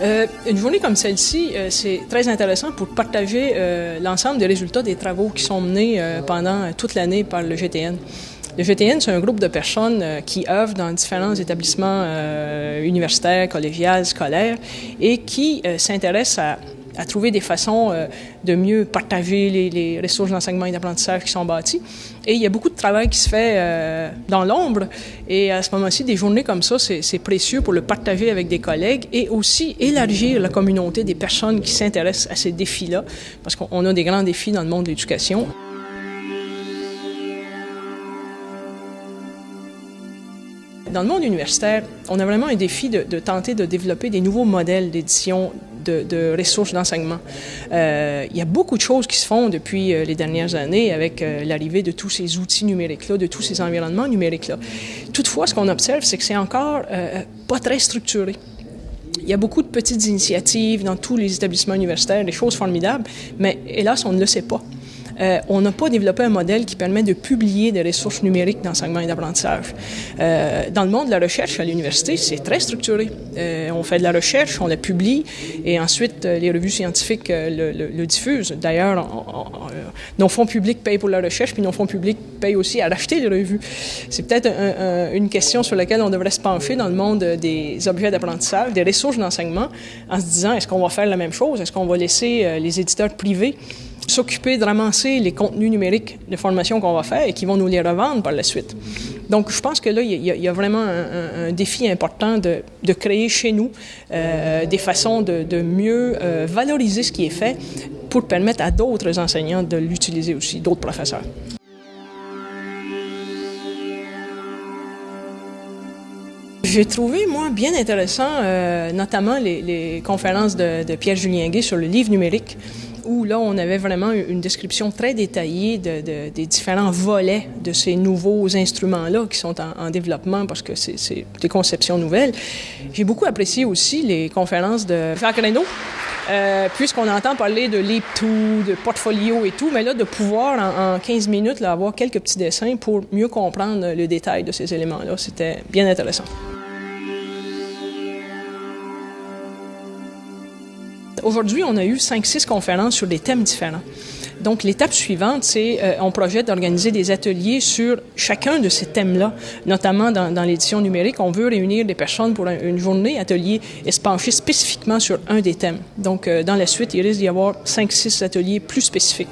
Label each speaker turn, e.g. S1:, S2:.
S1: Euh, une journée comme celle-ci, euh, c'est très intéressant pour partager euh, l'ensemble des résultats des travaux qui sont menés euh, pendant toute l'année par le GTN. Le GTN, c'est un groupe de personnes euh, qui œuvrent dans différents établissements euh, universitaires, collégiales, scolaires et qui euh, s'intéressent à à trouver des façons euh, de mieux partager les, ressources d'enseignement et d'apprentissage qui sont bâties. Et il y a beaucoup de travail qui se fait euh, dans l'ombre. Et à ce moment-ci, des journées comme ça, c'est précieux pour le partager avec des collègues et aussi élargir la communauté des personnes qui s'intéressent à ces défis-là, parce qu'on a des grands défis dans le monde de l'éducation. Dans le monde universitaire, on a vraiment un défi de tenter de développer des nouveaux modèles d'édition de, ressources d'enseignement. Euh, il y a beaucoup de choses qui se font depuis euh, les dernières années avec euh, l'arrivée de tous ces outils numériques-là, de tous ces environnements numériques-là. Toutefois, ce qu'on observe, c'est que c'est encore pas très structuré. Il y a beaucoup de petites initiatives dans tous les établissements universitaires, des choses formidables, mais hélas, on ne le sait pas. Euh, on n'a pas développé un modèle qui permet de publier des ressources numériques d'enseignement et d'apprentissage. Euh, dans le monde de la recherche à l'université, c'est très structuré. Euh, on fait de la recherche, on la publie, et ensuite euh, les revues scientifiques euh, le, le, le, diffusent. D'ailleurs, nos fonds publics payent pour la recherche, puis nos fonds publics payent aussi à racheter les revues. C'est peut-être un, un, une question sur laquelle on devrait se pencher dans le monde des objets d'apprentissage, des ressources d'enseignement, en se disant, est-ce qu'on va faire la même chose? Est-ce qu'on va laisser les éditeurs privés s'occuper de ramasser les contenus numériques de formation qu'on va faire et qui vont nous les revendre par la suite. Donc, je pense que là, il y, a vraiment un, défi important de, créer chez nous euh, des façons de, de mieux euh, valoriser ce qui est fait pour permettre à d'autres enseignants de l'utiliser aussi, d'autres professeurs. J'ai trouvé, moi, bien intéressant, euh, notamment les, les conférences de, de Pierre-Julien Gay sur le livre numérique où là, on avait vraiment une description très détaillée de, de, des différents volets de ces nouveaux instruments-là qui sont en, en, développement parce que c'est des conceptions nouvelles. J'ai beaucoup apprécié aussi les conférences de Reynaud, euh, puisqu'on entend parler de Leap2, de portfolio et tout, mais là, de pouvoir en, en 15 minutes là, avoir quelques petits dessins pour mieux comprendre le détail de ces éléments-là, c'était bien intéressant. Aujourd'hui, on a eu 5-6 conférences sur des thèmes différents. Donc, l'étape suivante, c'est euh, on projette d'organiser des ateliers sur chacun de ces thèmes-là, notamment dans, l'édition numérique. On veut réunir des personnes pour un, une journée atelier et se pencher spécifiquement sur un des thèmes. Donc, euh, dans la suite, il risque d'y avoir 5-6 ateliers plus spécifiques.